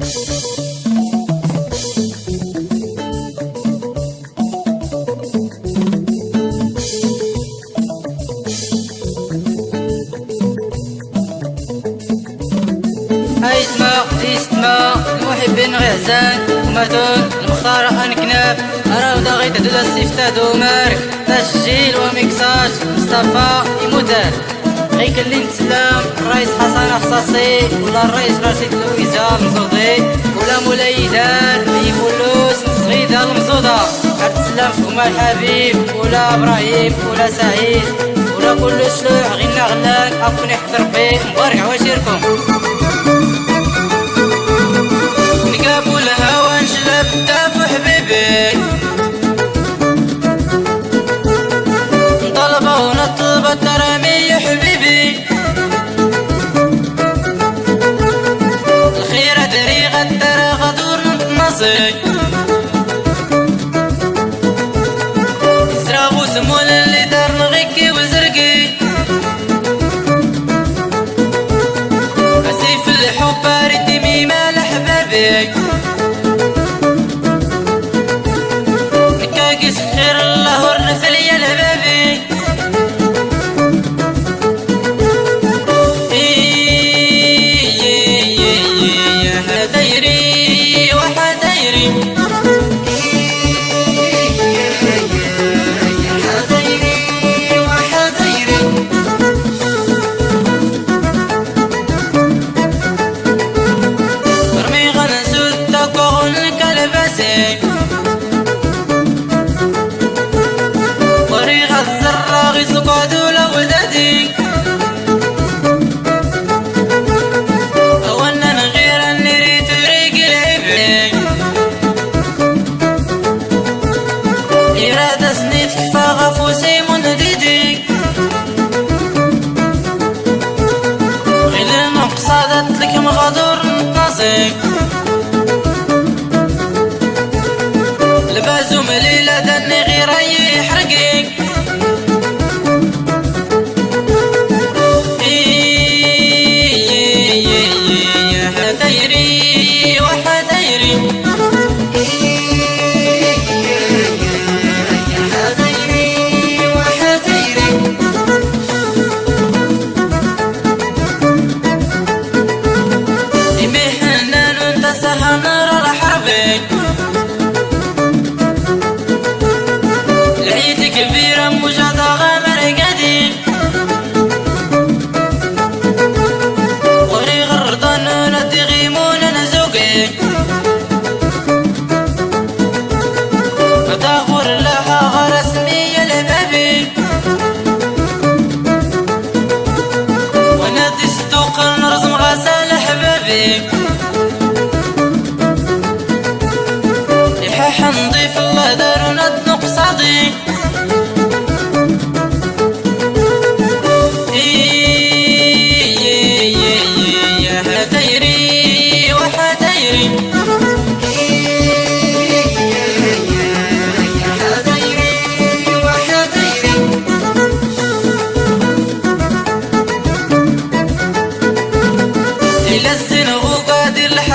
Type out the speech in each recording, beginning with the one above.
أيتما يستما المحبين غيهزان وماتون المختار أنكناف. اراودا غيت دولا السيفتا دومارك تسجيل وميكساج مصطفى غيك اللي نتسلم الرئيس حسن خصاصي ولا الرئيس رشيد لويزا مزودي ولا مولاي دار أي فلوس صغيدة المزودة تسلم هما الحبيب ولا إبراهيم ولا سعيد ولا كل شلوح غينا غلاك اكون يحضر مبارك عواشيركم راسي زرابو سمول اللي دار نغيكي وزرقي اسيف الحب ردي ميمال حبابي السقاد والأودادي أولنا غير النري تريق العبعي إرادة سنيت كفاغة فوسي منديدي غير المقصادة لك مغادر نتنصيك ملي Ave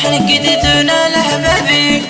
الفرح لقيتي لحبابي